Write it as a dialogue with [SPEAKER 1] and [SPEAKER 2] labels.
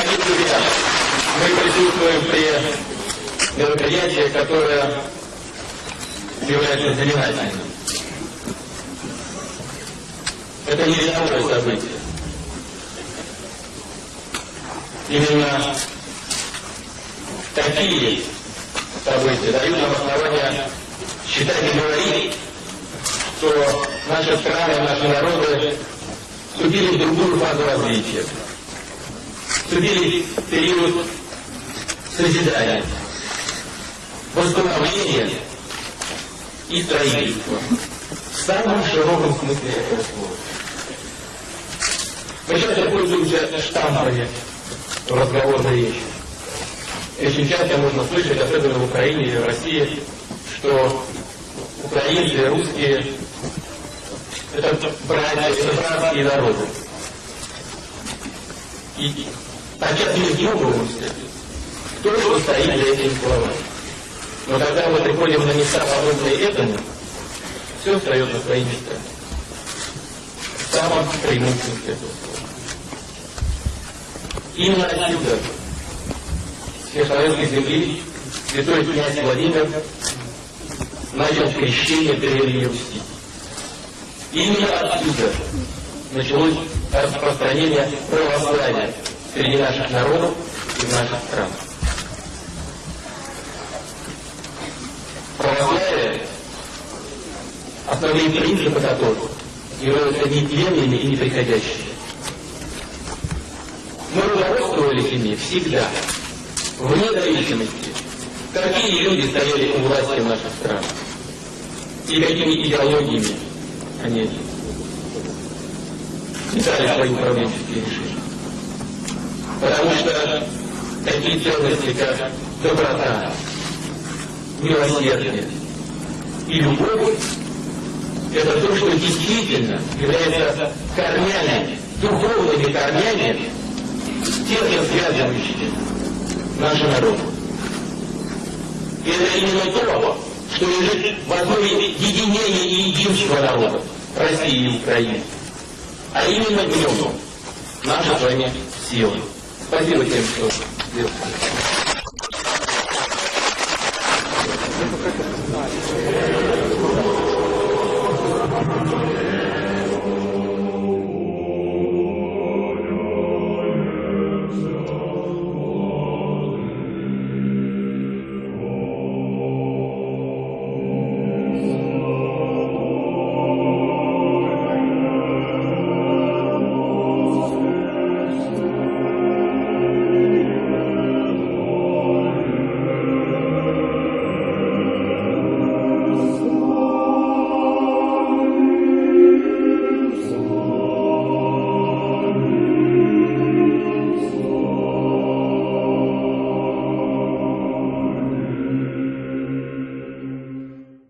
[SPEAKER 1] Дорогие друзья, мы присутствуем при мероприятии, которое является знаменательным. Это не рядовое событие. Именно такие события дают нам основания считать и говорить, что наши страны, наши народы вступили в другую фазу развития. Вступили в период созидания, восстановления и строительства. В самом широком смысле этого слова. Мы часто пользуемся штампами в разговорной речи. Очень часто можно слышать, особенно в Украине или в России, что украинцы, русские – это братья, это братские народы. И подчас не вдумываемся, кто что стоит за этими словами. Но когда мы приходим на места, подобные этому, все встает на свои места. В самом прямом этого слова. Именно отсюда, с Михайловской земли, святой князь Владимир начал крещение Древней Руси. Именно отсюда началось распространение православия среди наших народов и в наших странах. Православие, основные принципы которого являются нетленными и неприходящими. Мы руководствовались ими всегда, вне зависимости, какие люди стояли у власти в наших странах и какими идеологиями они писали свои управленческие решения. Потому что такие ценности, как доброта, милосердие и любовь, это то, что действительно является корнями, духовными корнями, тесно связывающими наши народы. И это именно то, что лежит в основе единения и единства народов России и Украины. А именно в нем наша с вами сила. Спасибо тем.